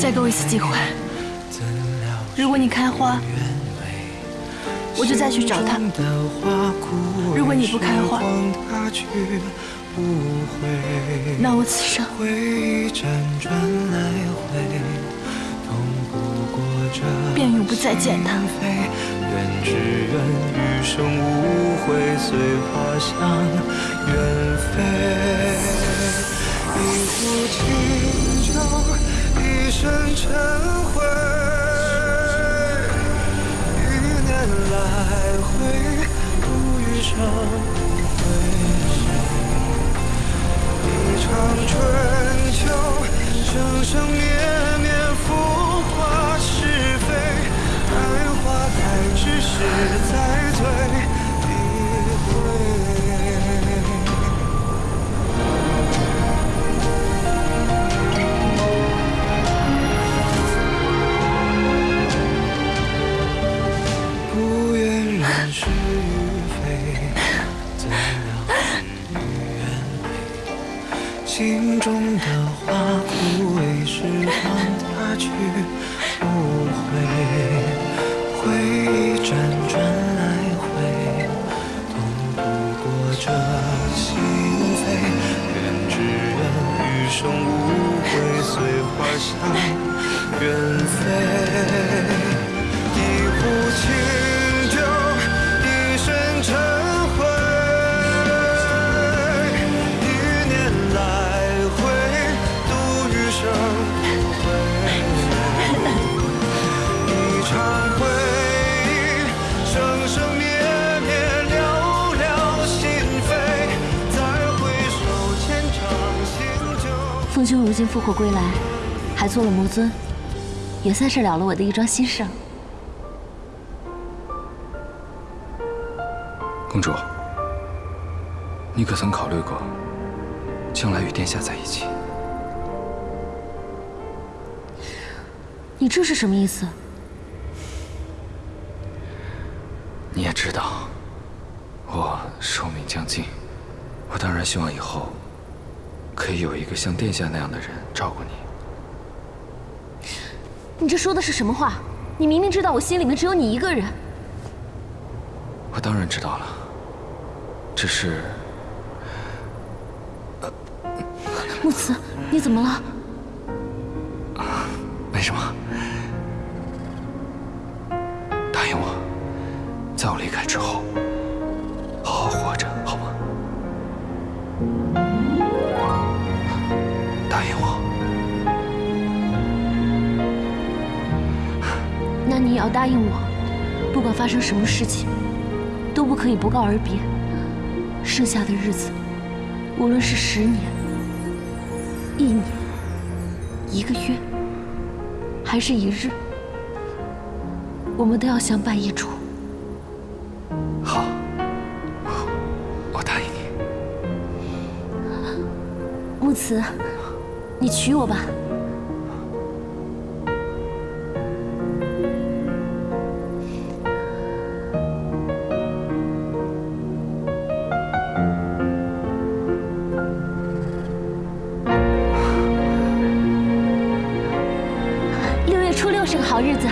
再给我一次机会，如果你开花，我就再去找他；如果你不开花，那我此生便永不再见他。愿只愿余生无悔，随花香远飞。一壶清酒，一身尘灰。一年来回，度余生归谁？一场春秋，生生灭灭，浮华是非。爱花开，只是在醉心中的花枯萎，时光它去不回。回忆辗转来回，痛不过这心扉。愿只愿余生无悔，随花香远飞。一壶清兄如今复活归来，还做了魔尊，也算是了了我的一桩心事。公主，你可曾考虑过将来与殿下在一起？你这是什么意思？你也知道，我寿命将尽，我当然希望以后可以有一个像殿下那样的人照顾你。你这说的是什么话？你明明知道我心里面只有你一个人。我当然知道了，只是木慈，你怎么了？没什么。要答应我，不管发生什么事情，都不可以不告而别。剩下的日子，无论是十年、一年、一个月，还是一日，我们都要相伴一处。好，我答应你。木慈，你娶我吧。六月初六是个好日子，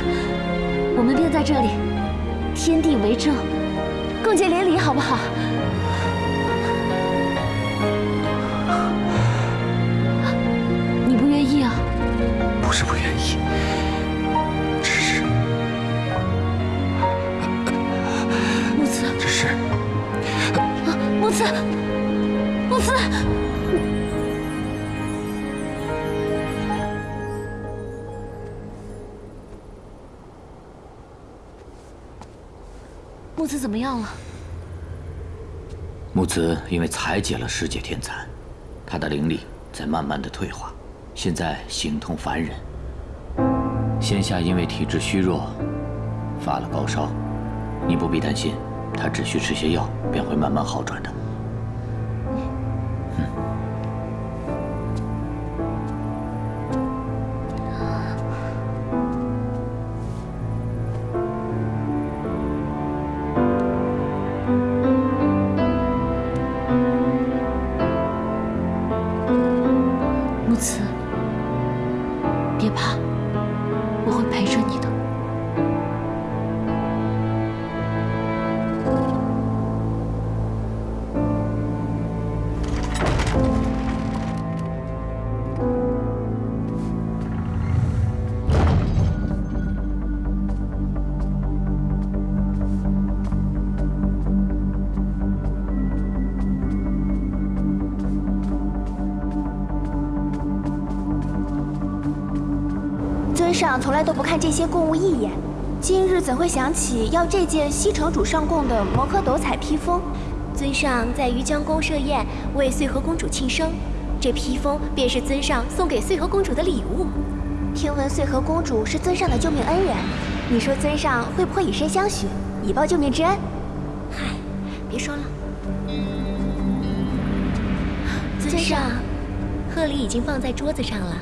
我们便在这里，天地为证，共结连理，好不好？你不愿意啊？不是不愿意，只是。木慈，只是。啊，木慈，木慈，木子怎么样了？木子因为裁解了十界天蚕，他的灵力在慢慢的退化，现在形同凡人。仙下因为体质虚弱，发了高烧，你不必担心，他只需吃些药便会慢慢好转的。别怕，我会陪着你的。看这些贡物一眼，今日怎会想起要这件西城主上贡的摩诃斗彩披风？尊上在于江宫设宴为穗禾公主庆生，这披风便是尊上送给穗禾公主的礼物。听闻穗禾公主是尊上的救命恩人，你说尊上会不会以身相许，以报救命之恩？嗨，别说了。尊上，贺礼已经放在桌子上了。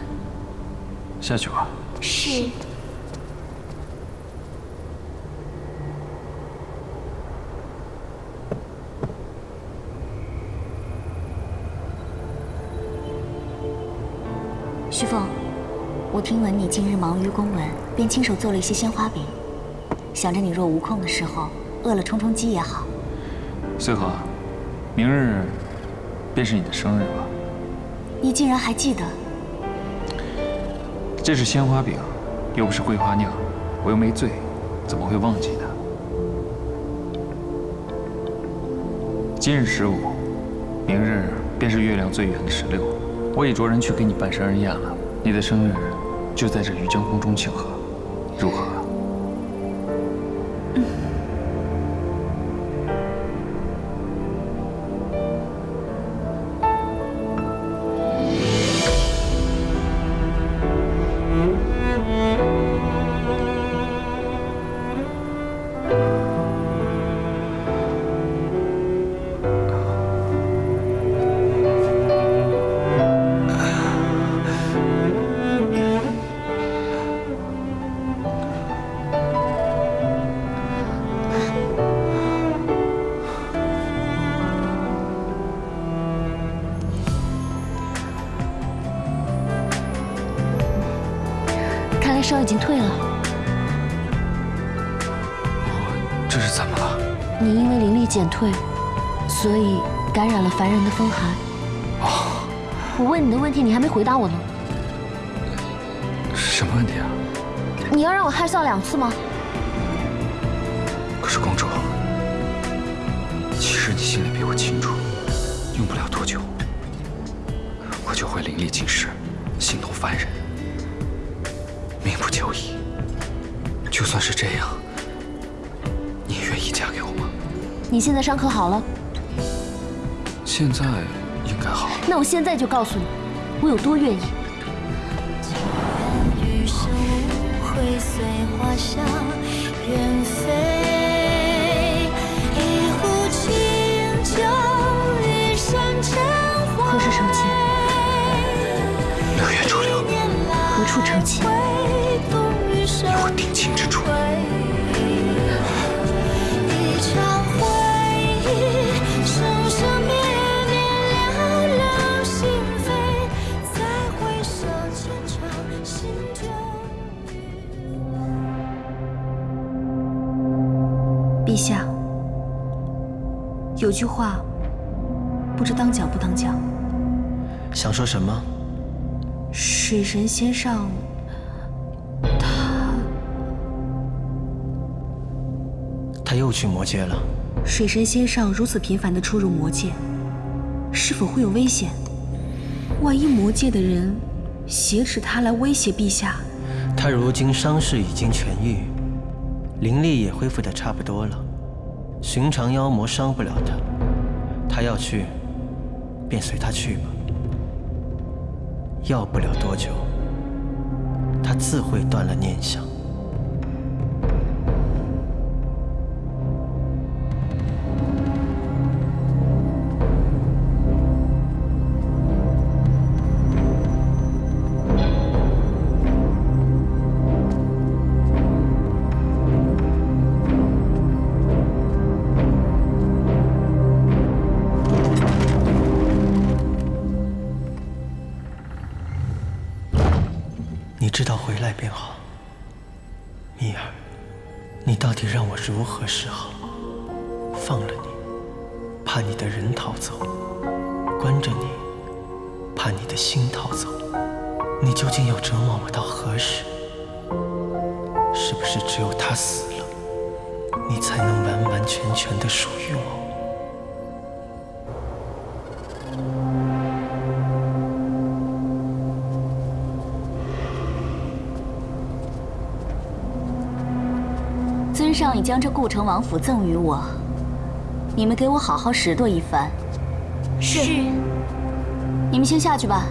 下去吧。是。旭凤，我听闻你近日忙于公文，便亲手做了一些鲜花饼，想着你若无空的时候，饿了充充饥也好。穗禾，明日便是你的生日了。你竟然还记得？这是鲜花饼，又不是桂花酿，我又没醉，怎么会忘记呢？今日十五，明日便是月亮最圆的十六，我已着人去给你办生日宴了。你的生日就在这渔江宫中庆贺，如何？看来烧已经退了。这是怎么了？你因为灵力减退，所以感染了凡人的风寒。哦，我问你的问题，你还没回答我呢。什么问题啊？你要让我害臊两次吗？可是公主，其实你心里比我清楚，用不了多久，我就会灵力尽失，形同凡人，算是这样，你愿意嫁给我吗？你现在伤可好了？现在应该好了。那我现在就告诉你，我有多愿意。余生会随花香远飞，一壶清酒，一身尘何时成亲？六月初六，何处成亲？陛下，有句话，不知当讲不当讲。想说什么？水神先上，他他又去魔界了。水神先上如此频繁地出入魔界，是否会有危险？万一魔界的人挟持他来威胁陛下，他如今伤势已经痊愈，灵力也恢复的差不多了，寻常妖魔伤不了他。他要去，便随他去吧。要不了多久，他自会断了念想。知道回来便好。蜜儿，你到底让我如何是好？放了你，怕你的人逃走；关着你，怕你的心逃走。你究竟要折磨我到何时？是不是只有他死了，你才能完完全全的属于我？尊上已将这顾城王府赠与我，你们给我好好拾掇一番。是。你们先下去吧。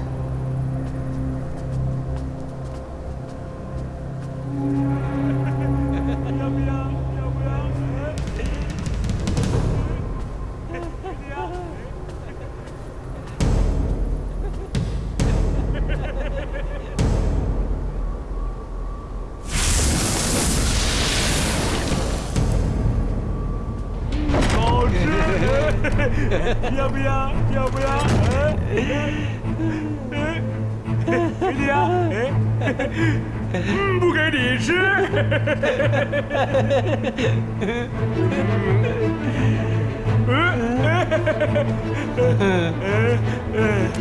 不给你吃。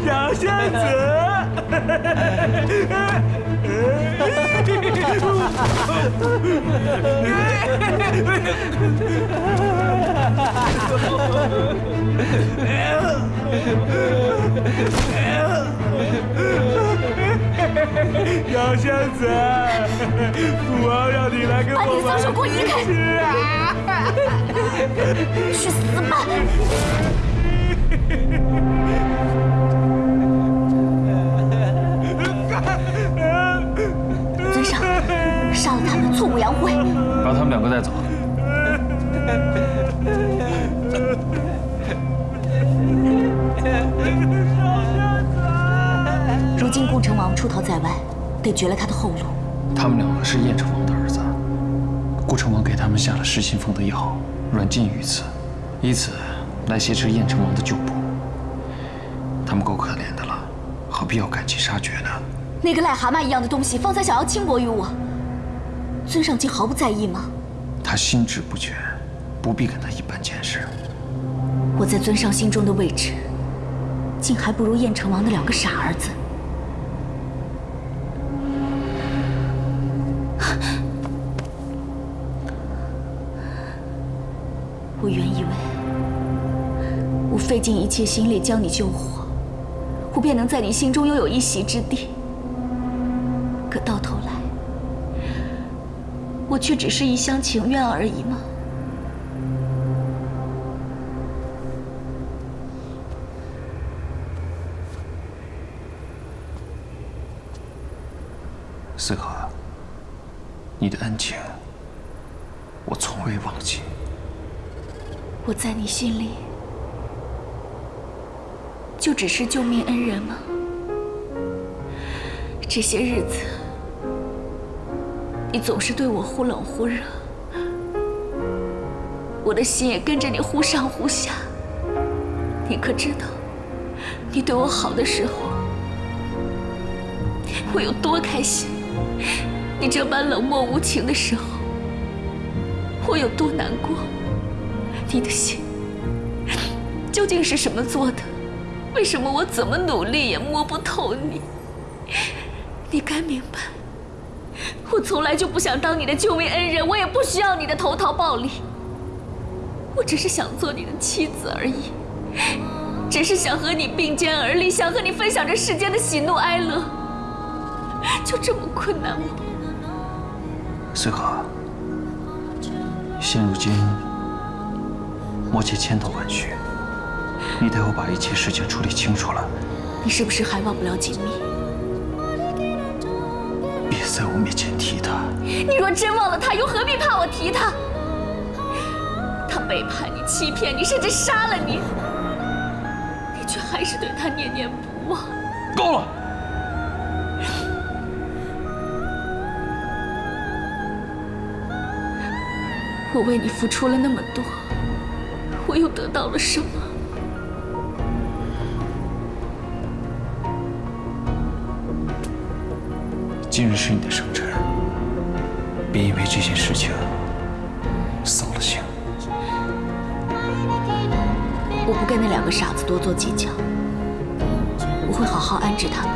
小仙 小仙子，父王让你来跟把你的我脏手给我移开！去死吧！尊上，杀了他们，挫骨扬灰。把他们两个带走。顾城王出逃在外，得绝了他的后路。他们两个是燕城王的儿子，顾城王给他们下了失心疯的药，软禁于此，以此来挟持燕城王的旧部。他们够可怜的了，何必要赶尽杀绝呢？那个癞蛤蟆一样的东西，方才想要轻薄于我，尊上竟毫不在意吗？他心智不全，不必跟他一般见识。我在尊上心中的位置，竟还不如燕城王的两个傻儿子。费尽一切心力将你救活，我便能在你心中拥有一席之地。可到头来，我却只是一厢情愿而已吗？思可，你的恩情，我从未忘记。我在你心里就只是救命恩人吗？这些日子，你总是对我忽冷忽热，我的心也跟着你忽上忽下。你可知道，你对我好的时候，我有多开心？你这般冷漠无情的时候，我有多难过？你的心究竟是什么做的？为什么我怎么努力也摸不透你？你该明白，我从来就不想当你的救命恩人，我也不需要你的投桃报李。我只是想做你的妻子而已，只是想和你并肩而立，想和你分享这世间的喜怒哀乐，就这么困难吗？随可，现如今魔界千头万绪，你得我把一切事情处理清楚了。你是不是还忘不了锦觅？别在我面前提他。你若真忘了他，又何必怕我提他？他背叛你、欺骗你，甚至杀了你，你却还是对他念念不忘。够了！我为你付出了那么多，我又得到了什么？今日是你的生辰，别因为这件事情扫了兴。我不跟那两个傻子多做计较，我会好好安置他们。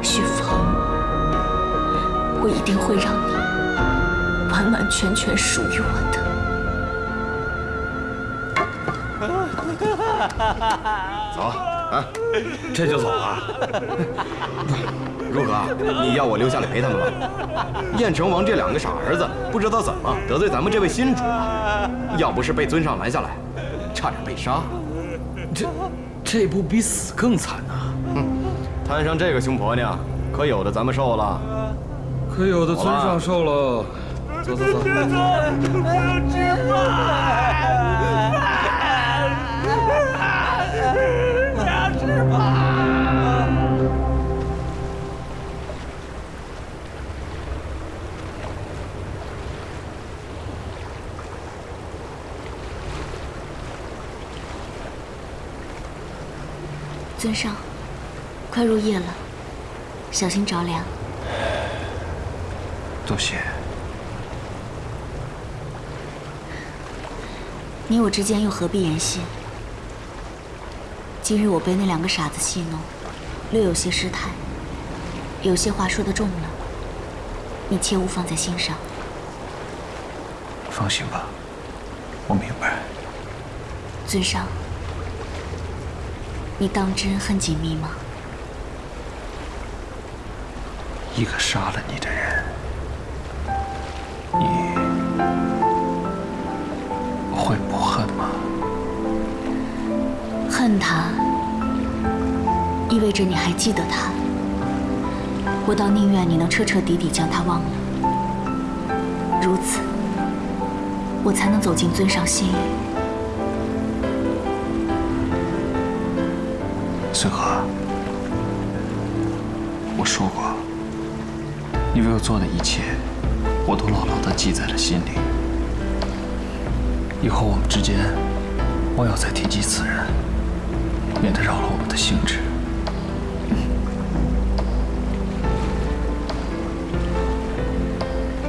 徐峰，我一定会让你完完全全属于我的。走啊，这就走啊？如何？你要我留下来陪他们吗？燕成王这两个傻儿子，不知道怎么得罪咱们这位新主了。要不是被尊上拦下来，差点被杀。这这不比死更惨呐、哼，摊上这个凶婆娘，可有的咱们受了。可有的尊上受了。走走走。我要吃饭。尊上，快入夜了，小心着凉。多谢。你我之间又何必言谢？今日我被那两个傻子戏弄，略有些失态，有些话说得重了，你切勿放在心上。放心吧，我明白。尊上，你当真恨锦觅吗？一个杀了你的人，你会不恨吗？恨他，意味着你还记得他。我倒宁愿你能彻彻底底将他忘了，如此，我才能走进尊上心里。你为我做的一切，我都牢牢地记在了心里。以后我们之间，莫要再提及此人，免得扰了我们的兴致。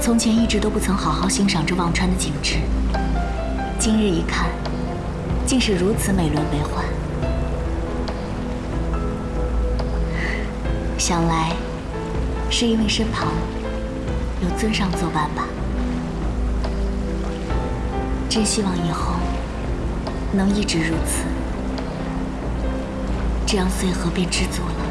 从前一直都不曾好好欣赏这忘川的景致，今日一看，竟是如此美轮美奂。想来，是因为身旁有尊上作伴吧。真希望以后能一直如此，这样穗禾便知足了。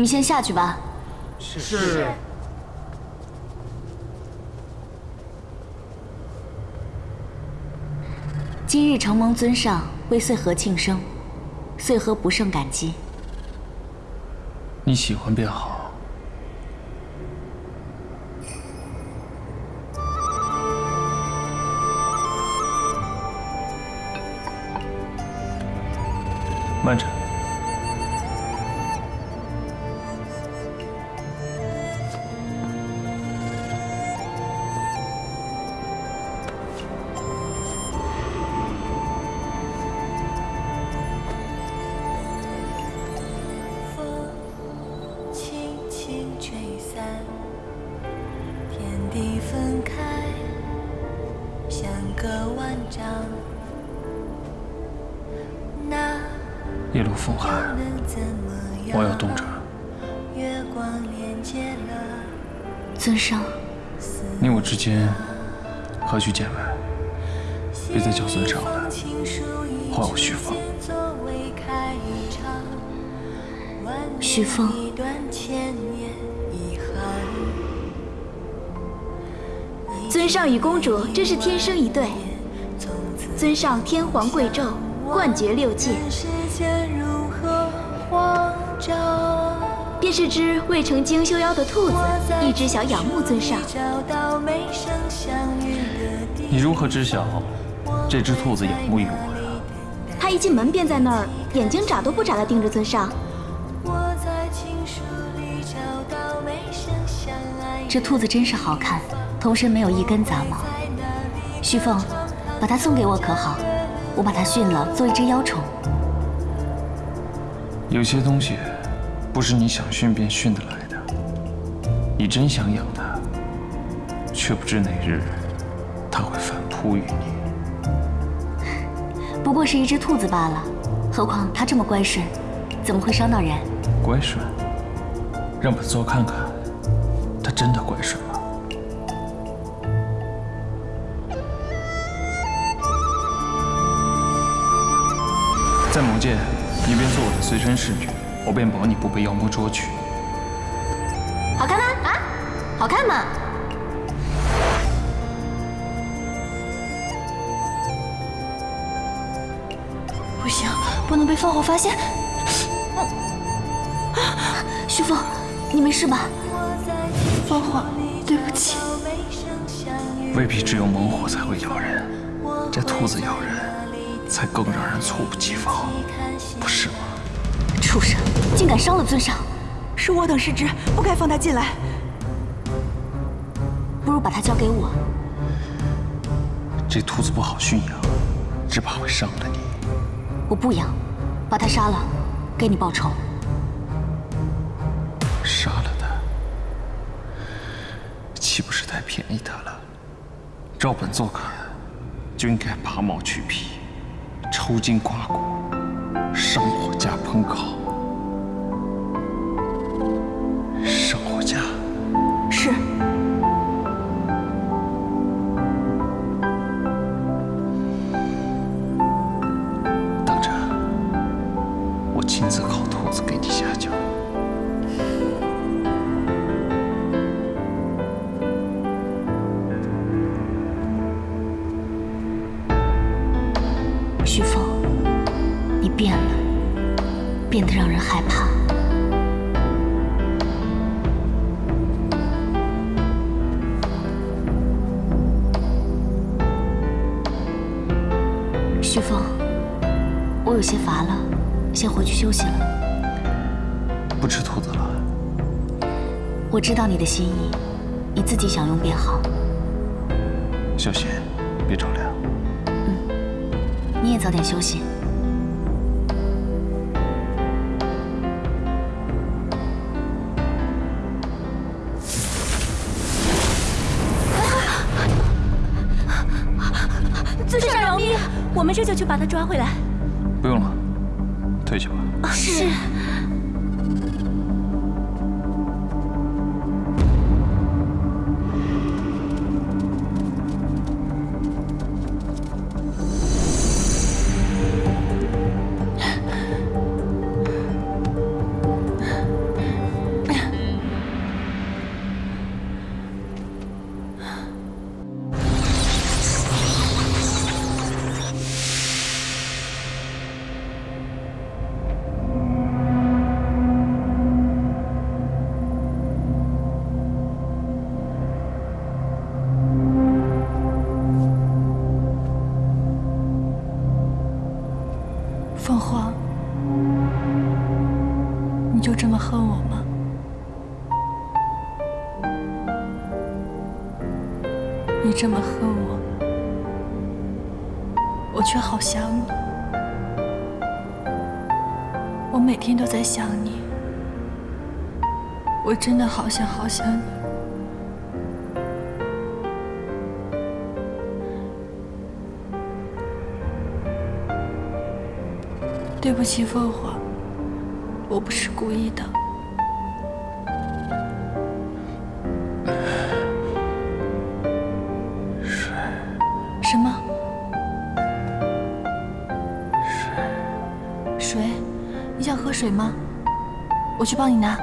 们先下去吧。是。今日承蒙尊上为穗禾庆生，穗禾不胜感激。你喜欢便好。慢着。尊上，你我之间何须见外？别再叫尊上了，唤我徐凤。徐凤，尊上与公主真是天生一对。尊上天皇贵胄，冠绝六界，便是只未成精修妖的兔子，一直想仰慕尊上。你如何知晓这只兔子仰慕于我呀？他一进门便在那儿，眼睛眨都不眨地盯着尊上。这兔子真是好看，头身没有一根杂毛。旭凤，把它送给我可好？我把它驯了，做一只妖宠。有些东西不是你想训便训得来的。你真想养它，却不知哪日它会反扑于你。不过是一只兔子罢了，何况它这么乖顺，怎么会伤到人？乖顺，让本座看看，它真的乖顺吗？在魔界，你便做我的随身侍女，我便保你不被妖魔捉去。好看吗？啊，好看吗？不行，不能被凤凰发现。徐凤，你没事吧？凤凰，对不起。未必只有猛虎才会咬人，这兔子咬人，才更让人猝不及防，不是吗？畜生，竟敢伤了尊上！是我等失职，不该放他进来。不如把他交给我。这兔子不好驯养，只怕会伤了你。我不养，把他杀了，给你报仇。杀了他，岂不是太便宜他了？照本座看，就应该拔毛去皮，抽筋刮骨，上火加烹烤。我知道你的心意，你自己享用便好。小心，别着凉。嗯你也早点休息。尊上饶命！我们这就去把他抓回来。这么恨我，我却好想你。我每天都在想你，我真的好想好想你。对不起，凤凰，我不是故意的。水吗？我去帮你拿。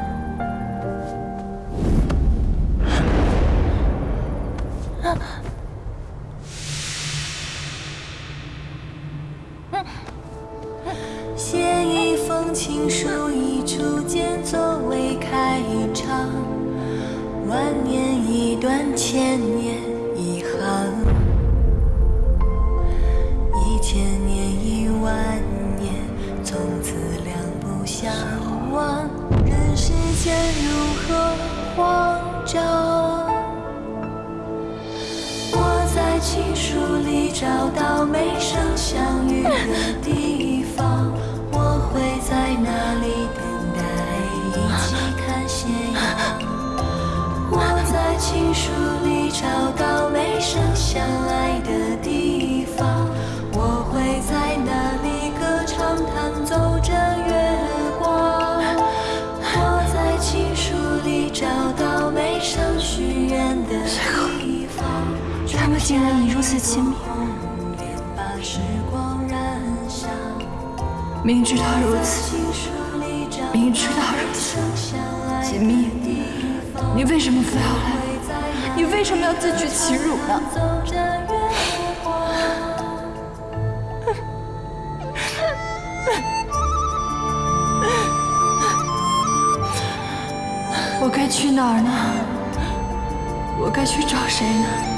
竟然已如此亲密，明知道如此，明知道如此，锦觅，你为什么非要来？你为什么要自取其辱呢？我该去哪儿呢？我该去找谁呢？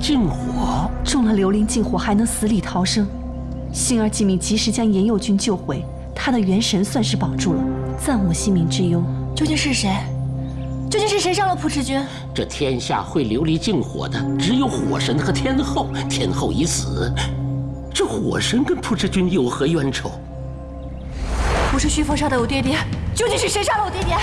禁火，中了琉璃禁火还能死里逃生。幸而季敏及时将严佑君救回，他的元神算是保住了，暂无性命之忧。究竟是谁？究竟是谁杀了蒲池君？这天下会琉璃禁火的只有火神和天后，天后已死，这火神跟蒲池君有何冤仇？不是徐峰杀的我爹爹，究竟是谁杀了我爹爹？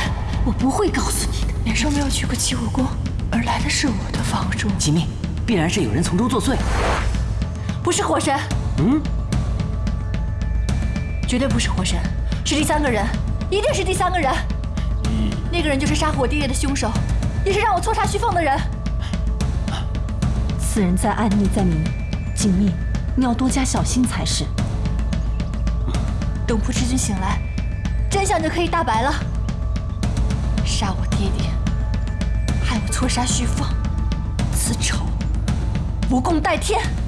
我不会告诉你的。年少没有去过齐武宫，而来的是我的房主。吉密，必然是有人从中作祟。不是火神，嗯，绝对不是火神，是第三个人，一定是第三个人。那个人就是杀害我爹爹的凶手，也是让我错杀徐凤的人。此人在暗，逆在明，锦觅，你要多加小心才是。等蒲志军醒来，真相就可以大白了。杀我爹爹，害我错杀徐凤，此仇不共戴天。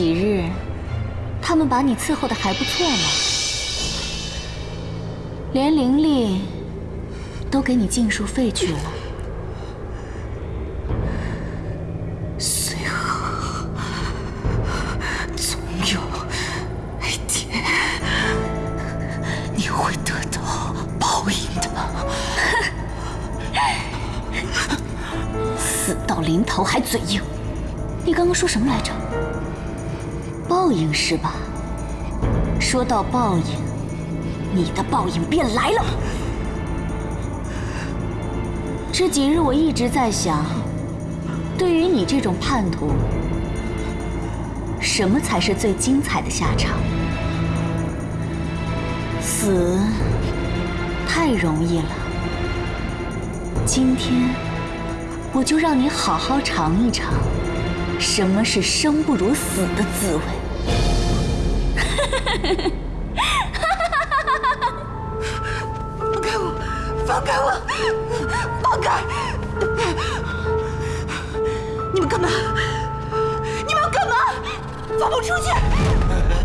几日，他们把你伺候的还不错呢。连灵力都给你尽数废去了。说到报应，你的报应便来了。这几日我一直在想，对于你这种叛徒，什么才是最精彩的下场？死太容易了。今天我就让你好好尝一尝，什么是生不如死的滋味。哈哈哈，放开我，放开我，放开。你们干嘛？你们要干嘛？放我出去。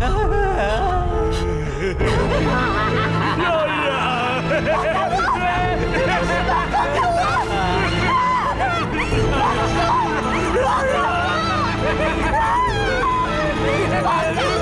放开我，放开我。放开。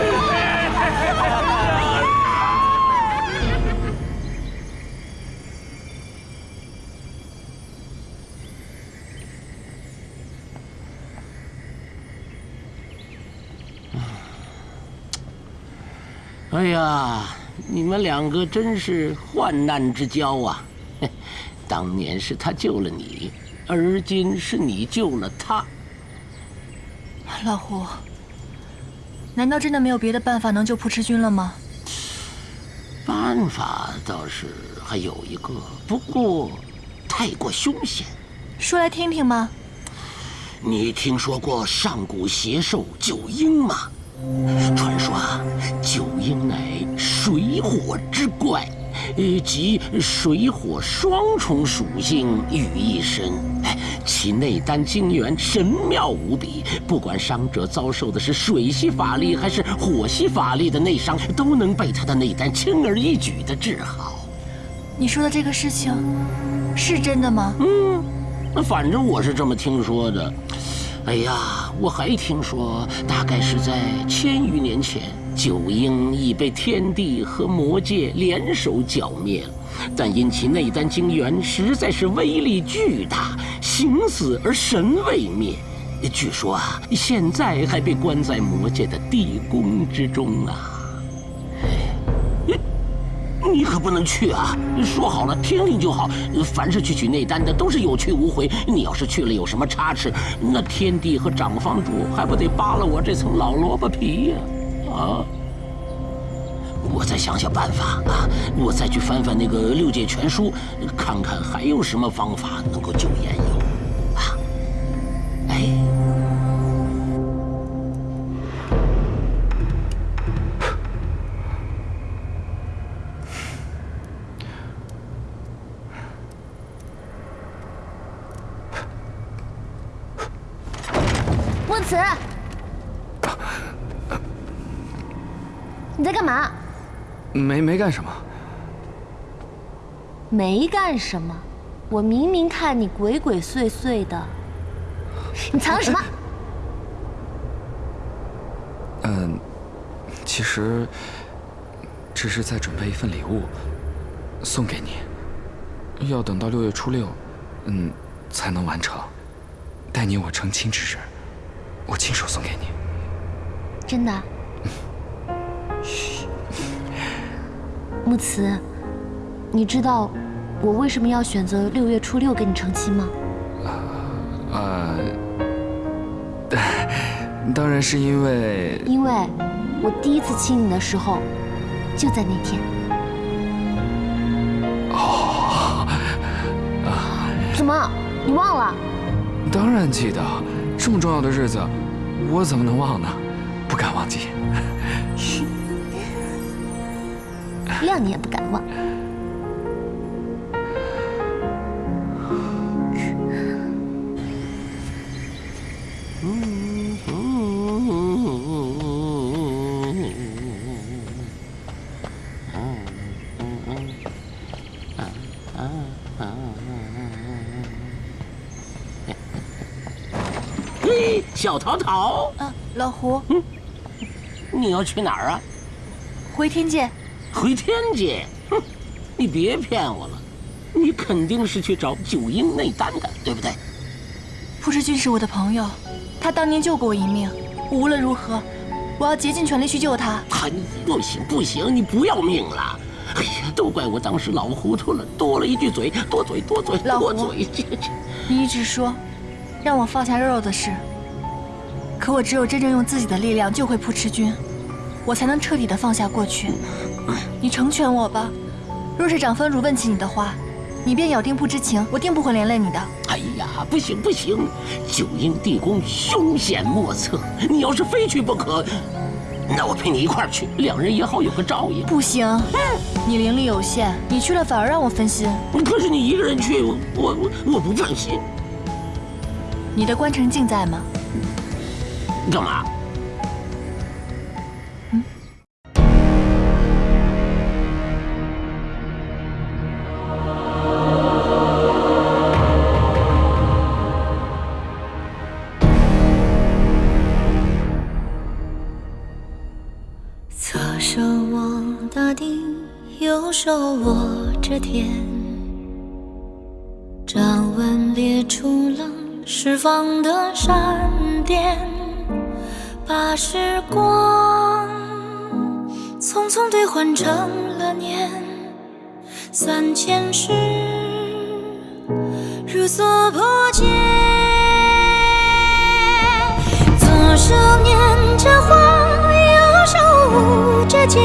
哎呀，你们两个真是患难之交啊！嘿 当年是他救了你，而今是你救了他。老胡，难道真的没有别的办法能救蒲池君了吗？办法倒是还有一个，不过太过凶险。说来听听吗？你听说过上古邪兽九婴吗？传说啊，九婴乃水火之怪，呃，集水火双重属性于一身。哎，其内丹精元神妙无比，不管伤者遭受的是水系法力还是火系法力的内伤，都能被他的内丹轻而易举地治好。你说的这个事情是真的吗？嗯，反正我是这么听说的。哎呀，我还听说，大概是在千余年前，九婴已被天帝和魔界联手剿灭了，但因其内丹精元实在是威力巨大，形死而神未灭。据说啊，现在还被关在魔界的地宫之中啊。你可不能去啊！说好了，听听就好。凡是去取内丹的，都是有去无回。你要是去了，有什么差池，那天帝和长方主还不得扒了我这层老萝卜皮呀、啊？我再想想办法啊！我再去翻翻那个六界全书，看看还有什么方法能够救颜友没没干什么，没干什么，我明明看你鬼鬼祟祟的，你藏了什么？嗯，其实只是在准备一份礼物送给你，要等到六月初六，嗯，才能完成。待你我成亲之日，我亲手送给你。真的。木慈，你知道我为什么要选择六月初六跟你成亲吗？呃，当然是因为因为我第一次亲你的时候，就在那天。哦，怎么？你忘了？当然记得，这么重要的日子，我怎么能忘呢？不敢忘记。谅你也不敢忘。小桃桃！嗯，老胡，你要去哪儿啊？回天界。回天界？哼，你别骗我了，你肯定是去找九阴内丹的，对不对？蒲世君是我的朋友，他当年救过我一命，无论如何，我要竭尽全力去救他。他，不行不行，你不要命了！哎呀，都怪我当时老糊涂了，多了一句嘴，多嘴多嘴多嘴。你一直说让我放下肉肉的事，可我只有真正用自己的力量救回蒲池君，我才能彻底的放下过去。你成全我吧，若是长风如问起你的话，你便咬定不知情，我定不会连累你的。哎呀，不行不行，九阴地宫凶险莫测，你要是非去不可，那我陪你一块儿去，两人也好有个照应。不行，你灵力有限，你去了反而让我分心。可是你一个人去，我我我不放心。你的关城镜在吗？干嘛？方的闪电，把时光匆匆兑换成了年，三千世如所破茧，左手捻着花。右手舞着剑，